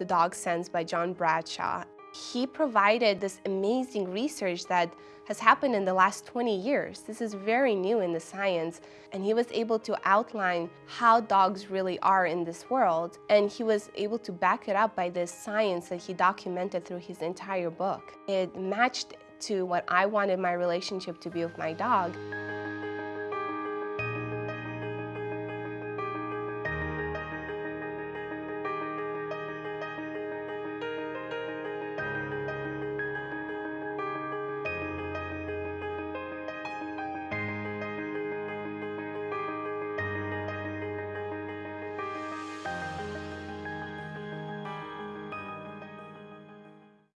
The Dog Sense by John Bradshaw. He provided this amazing research that has happened in the last 20 years. This is very new in the science, and he was able to outline how dogs really are in this world, and he was able to back it up by this science that he documented through his entire book. It matched to what I wanted my relationship to be with my dog.